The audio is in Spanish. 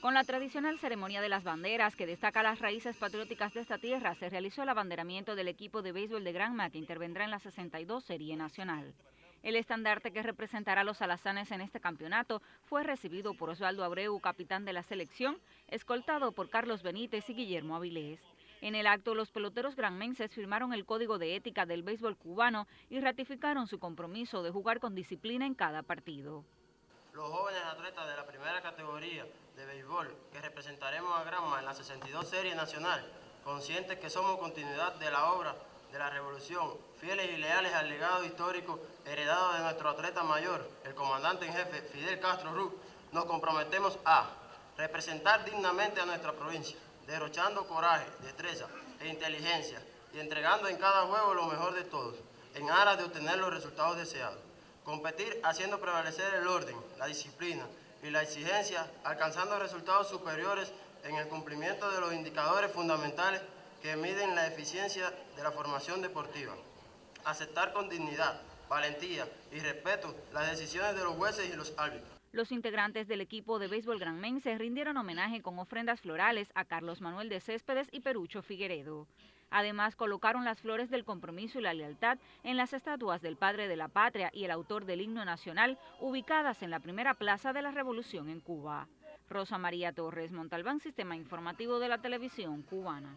Con la tradicional ceremonia de las banderas que destaca las raíces patrióticas de esta tierra, se realizó el abanderamiento del equipo de béisbol de Granma que intervendrá en la 62 Serie Nacional. El estandarte que representará a los alazanes en este campeonato fue recibido por Osvaldo Abreu, capitán de la selección, escoltado por Carlos Benítez y Guillermo Avilés. En el acto, los peloteros granmenses firmaron el código de ética del béisbol cubano y ratificaron su compromiso de jugar con disciplina en cada partido los jóvenes atletas de la primera categoría de béisbol que representaremos a Granma en la 62 Serie Nacional, conscientes que somos continuidad de la obra de la Revolución, fieles y leales al legado histórico heredado de nuestro atleta mayor, el comandante en jefe Fidel Castro Ruz, nos comprometemos a representar dignamente a nuestra provincia, derrochando coraje, destreza e inteligencia y entregando en cada juego lo mejor de todos, en aras de obtener los resultados deseados. Competir haciendo prevalecer el orden, la disciplina y la exigencia, alcanzando resultados superiores en el cumplimiento de los indicadores fundamentales que miden la eficiencia de la formación deportiva. Aceptar con dignidad, valentía y respeto las decisiones de los jueces y los árbitros. Los integrantes del equipo de béisbol granmense rindieron homenaje con ofrendas florales a Carlos Manuel de Céspedes y Perucho Figueredo. Además, colocaron las flores del compromiso y la lealtad en las estatuas del padre de la patria y el autor del himno nacional, ubicadas en la primera plaza de la Revolución en Cuba. Rosa María Torres Montalbán, Sistema Informativo de la Televisión Cubana.